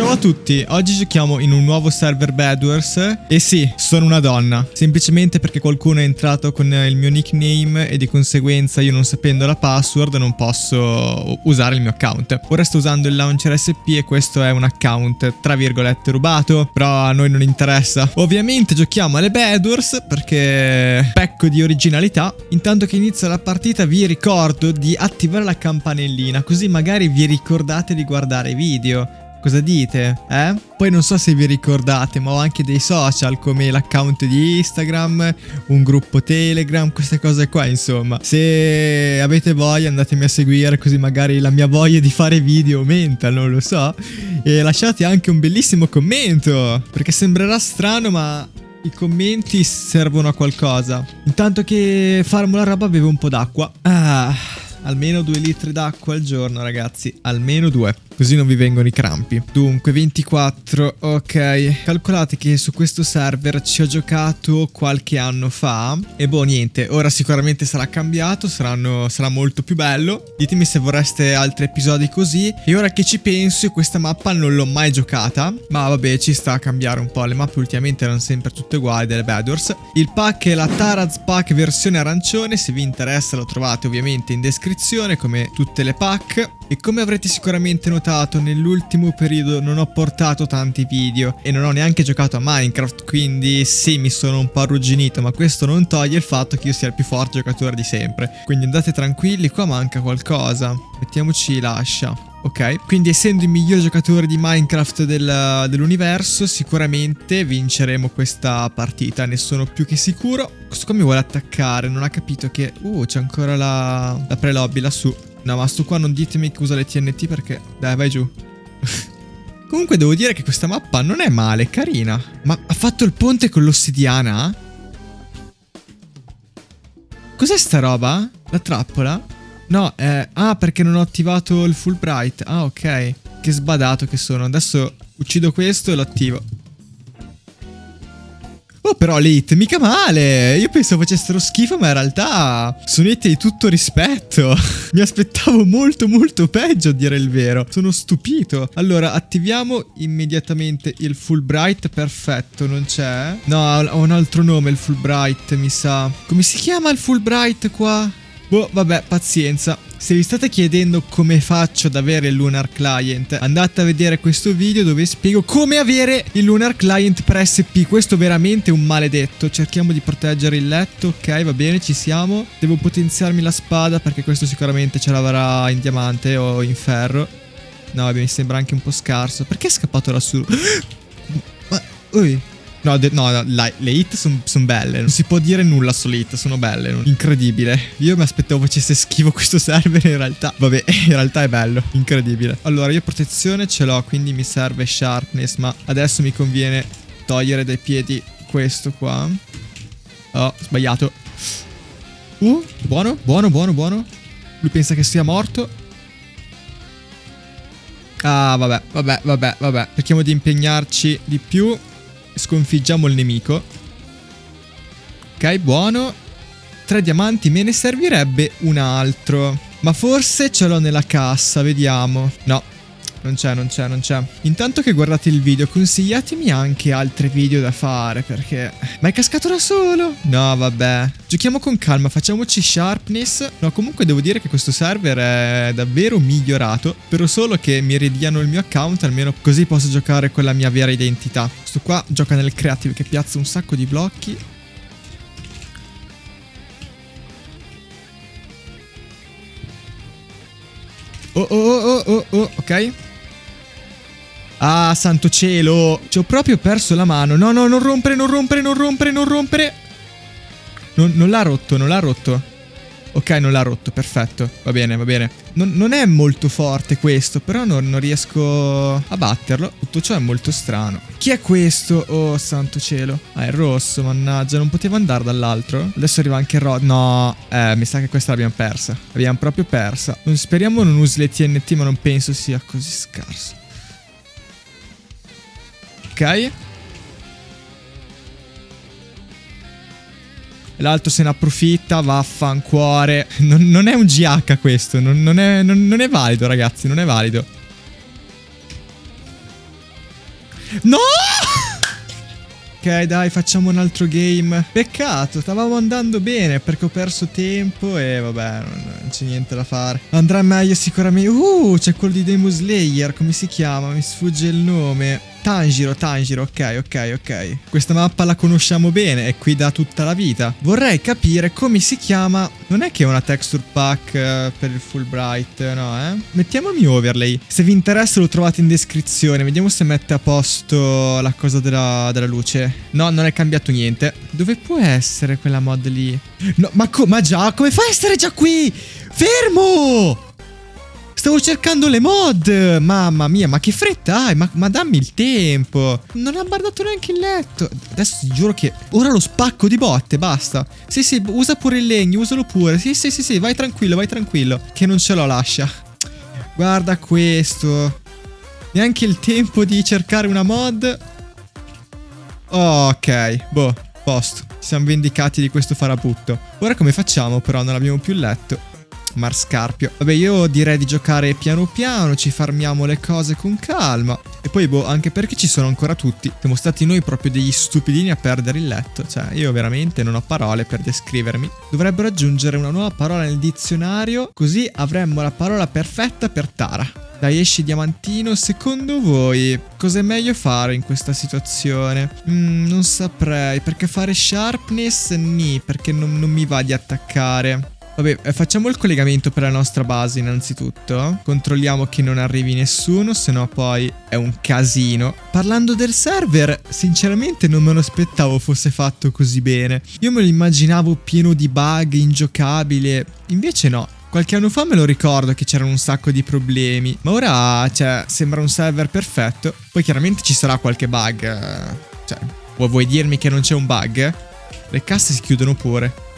Ciao a tutti, oggi giochiamo in un nuovo server Bedwars e sì, sono una donna, semplicemente perché qualcuno è entrato con il mio nickname e di conseguenza io non sapendo la password non posso usare il mio account. Ora sto usando il launcher SP e questo è un account tra virgolette rubato, però a noi non interessa. Ovviamente giochiamo alle Bedwars perché pecco di originalità. Intanto che inizia la partita vi ricordo di attivare la campanellina così magari vi ricordate di guardare i video. Cosa dite? Eh? Poi non so se vi ricordate, ma ho anche dei social come l'account di Instagram, un gruppo Telegram, queste cose qua, insomma. Se avete voglia andatemi a seguire così magari la mia voglia di fare video aumenta, non lo so. E lasciate anche un bellissimo commento, perché sembrerà strano, ma i commenti servono a qualcosa. Intanto che farmo la roba bevo un po' d'acqua. Ah, almeno due litri d'acqua al giorno, ragazzi. Almeno due così non vi vengono i crampi. Dunque, 24, ok. Calcolate che su questo server ci ho giocato qualche anno fa e boh, niente, ora sicuramente sarà cambiato, saranno, sarà molto più bello. Ditemi se vorreste altri episodi così. E ora che ci penso, questa mappa non l'ho mai giocata, ma vabbè, ci sta a cambiare un po'. Le mappe ultimamente erano sempre tutte uguali delle Bedwars. Il pack è la Taraz Pack versione arancione, se vi interessa lo trovate ovviamente in descrizione come tutte le pack. E come avrete sicuramente notato, nell'ultimo periodo non ho portato tanti video e non ho neanche giocato a Minecraft, quindi sì, mi sono un po' arrugginito, ma questo non toglie il fatto che io sia il più forte giocatore di sempre. Quindi andate tranquilli, qua manca qualcosa. Mettiamoci l'ascia. Ok, quindi essendo il miglior giocatore di Minecraft del, dell'universo, sicuramente vinceremo questa partita, ne sono più che sicuro. Questo qua mi vuole attaccare, non ha capito che... Uh, c'è ancora la, la pre-lobby lassù. No, ma sto qua non ditemi che usa le TNT perché... Dai, vai giù. Comunque devo dire che questa mappa non è male, è carina. Ma ha fatto il ponte con l'ossidiana? Cos'è sta roba? La trappola? No, eh... Ah, perché non ho attivato il Fulbright. Ah, ok. Che sbadato che sono. Adesso uccido questo e lo attivo. Oh, però le hit mica male. Io pensavo facessero schifo, ma in realtà sono hit di tutto rispetto. Mi aspettavo molto molto peggio a dire il vero. Sono stupito. Allora, attiviamo immediatamente il Fulbright. Perfetto, non c'è. No, ha un altro nome il Fulbright, mi sa. Come si chiama il Fulbright qua? Boh, vabbè, pazienza. Se vi state chiedendo come faccio ad avere il Lunar Client, andate a vedere questo video dove spiego come avere il Lunar Client per SP. Questo è veramente un maledetto. Cerchiamo di proteggere il letto, ok, va bene, ci siamo. Devo potenziarmi la spada perché questo sicuramente ce l'avrà in diamante o in ferro. No, mi sembra anche un po' scarso. Perché è scappato lassù? Ma, ui. No, no, no la, le hit sono son belle. Non si può dire nulla sulle hit, sono belle. Incredibile. Io mi aspettavo facesse schifo questo server in realtà. Vabbè, in realtà è bello. Incredibile. Allora, io protezione ce l'ho, quindi mi serve sharpness. Ma adesso mi conviene togliere dai piedi questo qua. Oh, sbagliato. Uh, buono, buono, buono, buono. Lui pensa che sia morto. Ah, vabbè, vabbè, vabbè, vabbè. Cerchiamo di impegnarci di più sconfiggiamo il nemico. Ok, buono. Tre diamanti, me ne servirebbe un altro. Ma forse ce l'ho nella cassa, vediamo. No, non c'è, non c'è, non c'è. Intanto che guardate il video, consigliatemi anche altri video da fare, perché... Ma è cascato da solo? No, vabbè. Giochiamo con calma, facciamoci sharpness. No, comunque devo dire che questo server è davvero migliorato. Spero solo che mi ridiano il mio account, almeno così posso giocare con la mia vera identità. Questo qua gioca nel creative che piazza un sacco di blocchi. Oh, oh, oh, oh, oh, ok. Ah, santo cielo. Ci ho proprio perso la mano. No, no, non rompere, non rompere, non rompere, non rompere. Non, non l'ha rotto, non l'ha rotto. Ok, non l'ha rotto, perfetto. Va bene, va bene. Non, non è molto forte questo, però non, non, riesco a batterlo. Tutto ciò è molto strano. Chi è questo? Oh, santo cielo. Ah, è rosso, mannaggia. Non poteva andare dall'altro? Adesso arriva anche Rod. No, eh, mi sa che questa l'abbiamo persa. L'abbiamo proprio persa. Speriamo non usi le TNT, ma non penso sia così scarso. Ok. L'altro se ne approfitta, vaffancuore. Non, non è un GH questo, non, non, è, non, non è valido ragazzi, non è valido. No! Ok, dai, facciamo un altro game. Peccato, stavamo andando bene perché ho perso tempo e vabbè, non, non c'è niente da fare. Andrà meglio sicuramente. Uh, c'è quello di Demon Slayer, come si chiama? Mi sfugge il nome. Tanjiro, Tanjiro, ok, ok, ok. Questa mappa la conosciamo bene, è qui da tutta la vita. Vorrei capire come si chiama... Non è che è una texture pack uh, per il Fulbright, no, eh? Mettiamo il mio overlay. Se vi interessa lo trovate in descrizione. Vediamo se mette a posto la cosa della, della luce. No, non è cambiato niente. Dove può essere quella mod lì? No, ma, ma già, come fa a essere già qui? Fermo! Stavo cercando le mod! Mamma mia, ma che fretta hai? Ma, ma, dammi il tempo! Non ha guardato neanche il letto! Adesso ti giuro che ora lo spacco di botte, basta! Sì, sì, usa pure il legno, usalo pure! Sì, sì, sì, sì, vai tranquillo, vai tranquillo! Che non ce l'ho, lascia! Guarda questo! Neanche il tempo di cercare una mod! Ok, boh, posto. Siamo vendicati di questo farabutto. Ora come facciamo però? Non abbiamo più il letto. Marscarpio. Vabbè, io direi di giocare piano piano, ci farmiamo le cose con calma. E poi, boh, anche perché ci sono ancora tutti. Siamo stati noi proprio degli stupidini a perdere il letto. Cioè, io veramente non ho parole per descrivermi. Dovrebbero aggiungere una nuova parola nel dizionario, così avremmo la parola perfetta per Tara. Dai, esci diamantino. Secondo voi cosa è meglio fare in questa situazione? Mm, non saprei, perché fare sharpness? Ni, perché non, non mi va di attaccare. Vabbè, eh, facciamo il collegamento per la nostra base innanzitutto. Controlliamo che non arrivi nessuno, se no poi è un casino. Parlando del server, sinceramente non me lo aspettavo fosse fatto così bene. Io me lo immaginavo pieno di bug, ingiocabile. Invece no. Qualche anno fa me lo ricordo che c'erano un sacco di problemi, ma ora, cioè, sembra un server perfetto. Poi chiaramente ci sarà qualche bug. Eh, cioè, vuoi dirmi che non c'è un bug? Le casse si chiudono pure.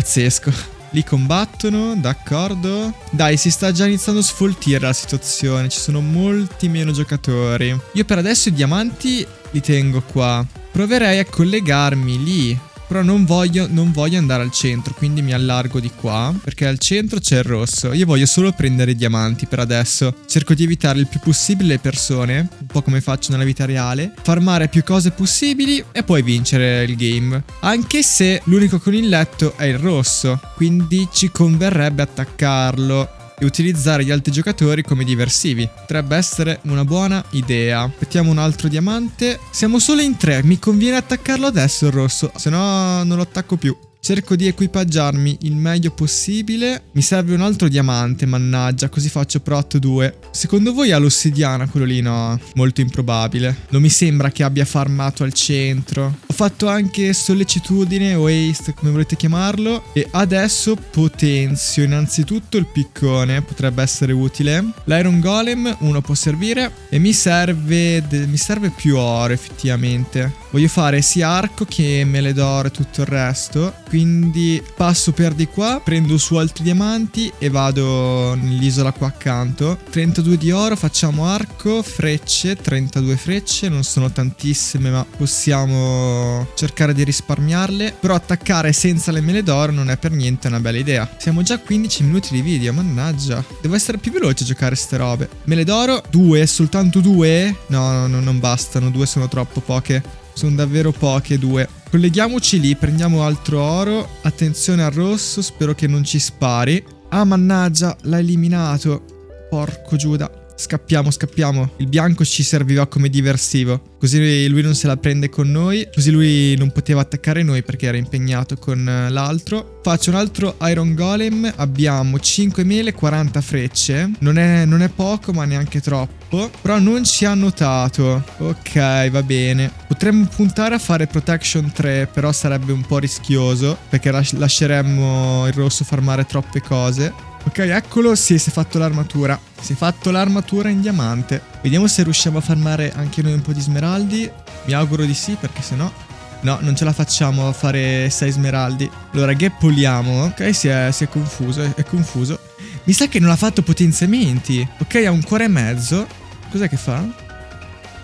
Pazzesco. Li combattono, d'accordo. Dai, si sta già iniziando a sfoltire la situazione. Ci sono molti meno giocatori. Io per adesso i diamanti li tengo qua. Proverei a collegarmi lì però non voglio, non voglio andare al centro, quindi mi allargo di qua, perché al centro c'è il rosso. Io voglio solo prendere i diamanti per adesso. Cerco di evitare il più possibile le persone, un po' come faccio nella vita reale, farmare più cose possibili e poi vincere il game. Anche se l'unico con il letto è il rosso, quindi ci converrebbe attaccarlo e utilizzare gli altri giocatori come diversivi. Potrebbe essere una buona idea. Mettiamo un altro diamante. Siamo solo in tre, mi conviene attaccarlo adesso il rosso, se no non lo attacco più. Cerco di equipaggiarmi il meglio possibile. Mi serve un altro diamante, mannaggia, così faccio prot 2. Secondo voi ha l'ossidiana quello lì? No, molto improbabile. Non mi sembra che abbia farmato al centro. Ho fatto anche sollecitudine o haste, come volete chiamarlo. E adesso potenzio innanzitutto il piccone, potrebbe essere utile. L'iron golem, uno può servire. E mi serve, mi serve più oro effettivamente. Voglio fare sia arco che mele d'oro e tutto il resto. Quindi passo per di qua, prendo su altri diamanti e vado nell'isola qua accanto. 32 di oro, facciamo arco, frecce, 32 frecce, non sono tantissime ma possiamo cercare di risparmiarle. Però attaccare senza le mele d'oro non è per niente una bella idea. Siamo già a 15 minuti di video, mannaggia. Devo essere più veloce a giocare ste robe. Mele d'oro, due, soltanto due? No, no, non bastano, due sono troppo poche. Sono davvero poche due. Colleghiamoci lì, prendiamo altro oro. Attenzione al rosso, spero che non ci spari. Ah, mannaggia, l'ha eliminato. Porco Giuda. Scappiamo, scappiamo. Il bianco ci serviva come diversivo. Così lui non se la prende con noi. Così lui non poteva attaccare noi perché era impegnato con eh, l'altro. Faccio un altro Iron Golem. Abbiamo 5 mele, 40 frecce. Non è, non è poco, ma neanche troppo. Però non ci ha notato. Ok, va bene. Potremmo puntare a fare Protection 3, però sarebbe un po' rischioso. Perché lasceremmo il rosso farmare troppe cose. Ok, eccolo, sì, si è fatto l'armatura. Si è fatto l'armatura in diamante. Vediamo se riusciamo a farmare anche noi un po' di smeraldi. Mi auguro di sì, perché se no... No, non ce la facciamo a fare 6 smeraldi. Allora, gappoliamo. Ok, si è, si è confuso, è, è confuso. Mi sa che non ha fatto potenziamenti. Ok, ha un cuore e mezzo. Cos'è che fa?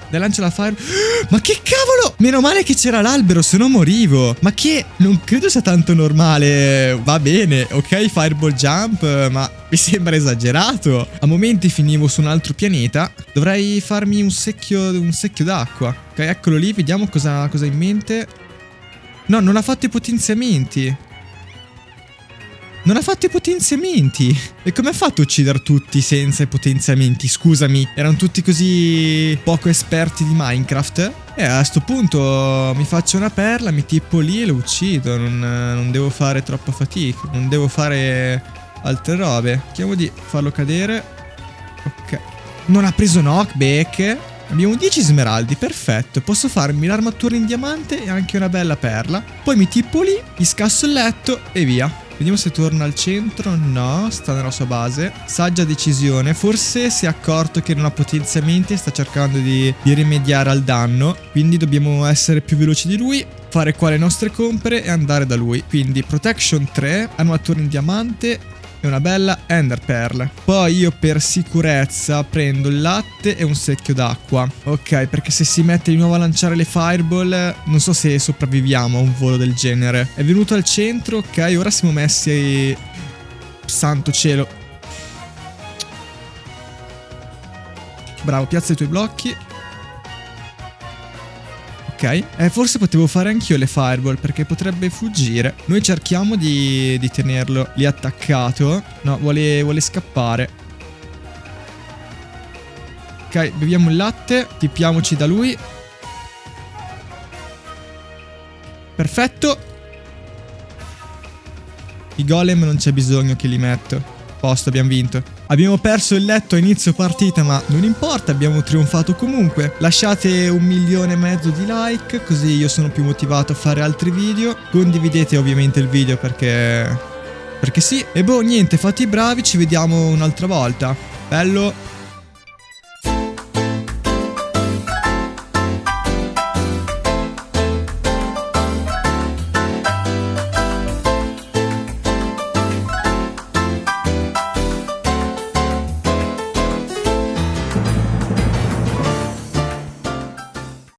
Dai, lancia la fire. Ma che cavolo! Meno male che c'era l'albero, se no morivo. Ma che non credo sia tanto normale. Va bene, ok, fireball jump, ma mi sembra esagerato. A momenti finivo su un altro pianeta. Dovrei farmi un secchio, un secchio d'acqua. Ok, eccolo lì, vediamo cosa, cosa ha in mente. No, non ha fatto i potenziamenti. Non ha fatto i potenziamenti. E come ha fatto a uccidere tutti senza i potenziamenti? Scusami, erano tutti così poco esperti di Minecraft? E a questo punto mi faccio una perla, mi tipo lì e lo uccido. Non, non devo fare troppa fatica. Non devo fare altre robe. Cerchiamo di farlo cadere. Ok. Non ha preso knockback. Abbiamo 10 smeraldi, perfetto. Posso farmi l'armatura in diamante e anche una bella perla. Poi mi tipo lì, gli scasso il letto e via. Vediamo se torna al centro. No, sta nella sua base. Saggia decisione. Forse si è accorto che non ha potenziamenti e sta cercando di, di rimediare al danno. Quindi dobbiamo essere più veloci di lui fare qua le nostre compere e andare da lui. Quindi protection 3, armatura in diamante e una bella Ender Pearl. Poi io per sicurezza prendo il latte e un secchio d'acqua. Ok, perché se si mette di nuovo a lanciare le fireball, non so se sopravviviamo a un volo del genere. È venuto al centro, ok, ora siamo messi... Santo cielo. Bravo, piazza i tuoi blocchi. Ok, eh, forse potevo fare anch'io le fireball perché potrebbe fuggire. Noi cerchiamo di, di tenerlo lì attaccato. No, vuole, vuole scappare. Ok, beviamo il latte, tippiamoci da lui. Perfetto. I golem non c'è bisogno che li metto posto, abbiamo vinto. Abbiamo perso il letto a inizio partita, ma non importa, abbiamo trionfato comunque. Lasciate un milione e mezzo di like, così io sono più motivato a fare altri video. Condividete ovviamente il video perché... Perché sì. E boh, niente, fate i bravi, ci vediamo un'altra volta. Bello.